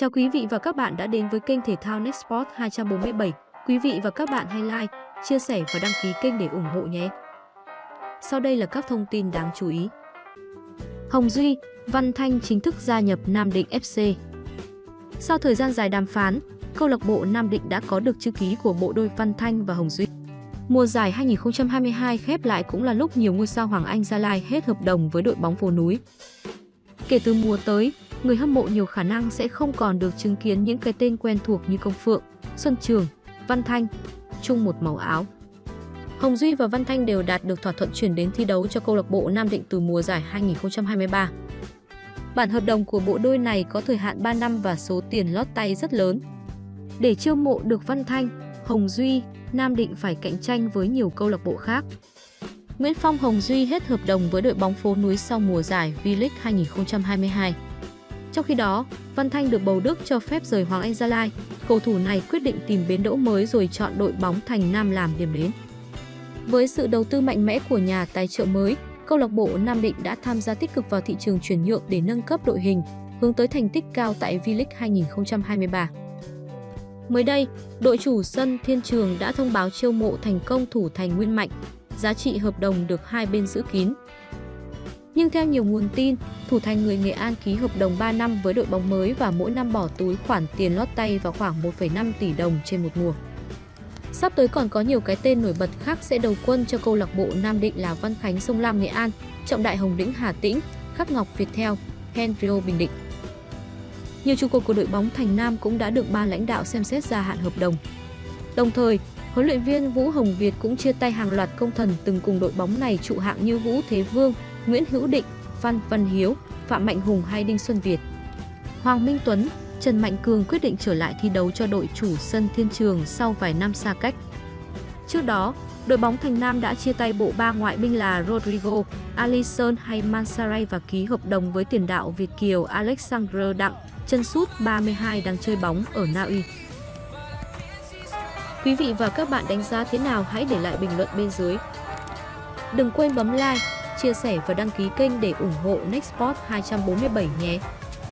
Chào quý vị và các bạn đã đến với kênh thể thao Nextport 247. Quý vị và các bạn hãy like, chia sẻ và đăng ký kênh để ủng hộ nhé. Sau đây là các thông tin đáng chú ý. Hồng Duy, Văn Thanh chính thức gia nhập Nam Định FC. Sau thời gian dài đàm phán, câu lạc bộ Nam Định đã có được chữ ký của bộ đôi Văn Thanh và Hồng Duy. Mùa giải 2022 khép lại cũng là lúc nhiều ngôi sao Hoàng Anh Gia Lai hết hợp đồng với đội bóng phố núi. Kể từ mùa tới, người hâm mộ nhiều khả năng sẽ không còn được chứng kiến những cái tên quen thuộc như Công Phượng, Xuân Trường, Văn Thanh, chung một màu áo. Hồng Duy và Văn Thanh đều đạt được thỏa thuận chuyển đến thi đấu cho câu lạc bộ Nam Định từ mùa giải 2023. Bản hợp đồng của bộ đôi này có thời hạn 3 năm và số tiền lót tay rất lớn. Để chiêu mộ được Văn Thanh, Hồng Duy, Nam Định phải cạnh tranh với nhiều câu lạc bộ khác. Nguyễn Phong Hồng Duy hết hợp đồng với đội bóng phố núi sau mùa giải V-League 2022. Trong khi đó, Văn Thanh được bầu Đức cho phép rời Hoàng Anh Gia Lai. Cầu thủ này quyết định tìm bến đỗ mới rồi chọn đội bóng Thành Nam làm điểm đến. Với sự đầu tư mạnh mẽ của nhà tài trợ mới, câu lạc bộ Nam Định đã tham gia tích cực vào thị trường chuyển nhượng để nâng cấp đội hình, hướng tới thành tích cao tại V-League 2023. Mới đây, đội chủ sân Thiên Trường đã thông báo chiêu mộ thành công thủ thành Nguyên Mạnh, giá trị hợp đồng được hai bên giữ kín. Nhưng theo nhiều nguồn tin, thủ thành người Nghệ An ký hợp đồng 3 năm với đội bóng mới và mỗi năm bỏ túi khoản tiền lót tay vào khoảng 1,5 tỷ đồng trên một mùa. Sắp tới còn có nhiều cái tên nổi bật khác sẽ đầu quân cho câu lạc bộ Nam Định là Văn Khánh Sông Lam Nghệ An, Trọng Đại Hồng Lĩnh Hà Tĩnh, Khắc Ngọc Việt Theo, Henrio Bình Định. Nhiều trụ cột của đội bóng Thành Nam cũng đã được ba lãnh đạo xem xét gia hạn hợp đồng. Đồng thời, huấn luyện viên Vũ Hồng Việt cũng chia tay hàng loạt công thần từng cùng đội bóng này trụ hạng như Vũ Thế Vương, Nguyễn Hữu Định, Phan Văn Hiếu, Phạm Mạnh Hùng hay Đinh Xuân Việt. Hoàng Minh Tuấn, Trần Mạnh Cường quyết định trở lại thi đấu cho đội chủ sân Thiên Trường sau vài năm xa cách. Trước đó, đội bóng Thành Nam đã chia tay bộ ba ngoại binh là Rodrigo, Alisson hay Mansaray và ký hợp đồng với tiền đạo Việt Kiều Alexander Đặng, chân sút 32 đang chơi bóng ở Na Uy. Quý vị và các bạn đánh giá thế nào hãy để lại bình luận bên dưới. Đừng quên bấm like, chia sẻ và đăng ký kênh để ủng hộ Nextport 247 nhé.